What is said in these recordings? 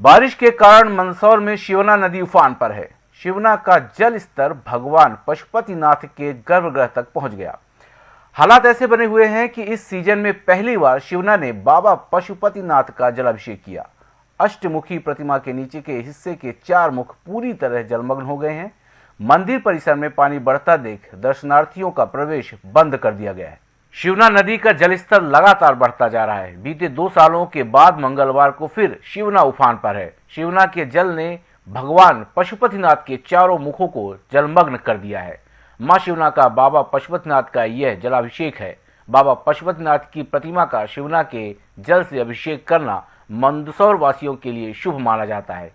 बारिश के कारण मंदसौर में शिवना नदी उफान पर है। शिवना का जल स्तर भगवान पशुपतिनाथ के गर्भगृह तक पहुँच गया। हालात ऐसे बने हुए हैं कि इस सीज़न में पहली बार शिवना ने बाबा पशुपतिनाथ का जलाभिषेक किया। अष्टमुखी प्रतिमा के नीचे के हिस्से के चार मुख पूरी तरह जलमग्न हो गए हैं। मंदिर परिसर में पानी बढ़ता देख दर्शनार्थियों का प्रवेश बंद कर दिया गया है। शिवना नदी का जलस्तर लगातार बढ़ता जा रहा है। बीते दो सालों के बाद मंगलवार को फिर शिवना उफान पर है। शिवना के जल ने भगवान पशुपतिनाथ के चारों मुखों को जलमग्न कर दिया है। माँ शिवना का बाबा पशुपतिनाथ का यह जलाभिषेक है। बाबा पशुपतिनाथ की प्रतिमा का शिवना के जल से अभिषेक करना मंदसौर वासियों के लिए शुभ माना जाता है।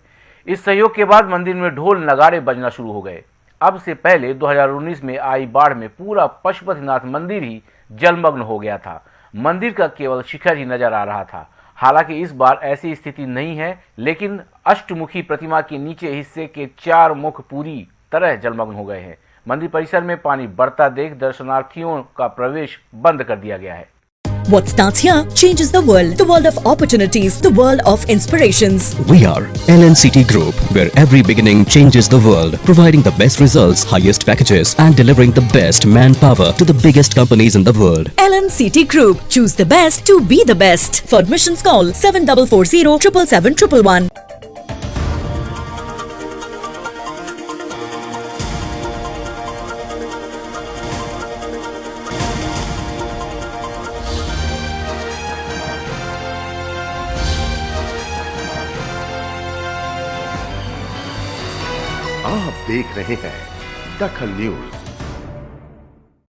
इस सहयोग के बाद मंदिर में ढोल नगाड़े बजना शुरू हो गए। अब से पहले 2019 में आई बाढ़ में पूरा पशुपतिनाथ मंदिर ही जलमग्न हो गया था। मंदिर का केवल शिखर ही नज़र आ रहा था। हालाँकि इस बार ऐसी स्थिति नहीं है, लेकिन अष्टमुखी प्रतिमा के नीचे हिस्से के चार मुख पूरी तरह जलमग्न हो गए हैं। मंदिर परिसर में पानी बढ़ता देख दर्शनार्थियों का प्रवेश बंद कर दिया गया है। What starts here changes the world. The world of opportunities, the world of inspirations. We are LNCT Group, where every beginning changes the world, providing the best results, highest packages, and delivering the best manpower to the biggest companies in the world. LNCT Group. Choose the best to be the best. For admissions, call 7440 777 आप देख रहे हैं दखल news.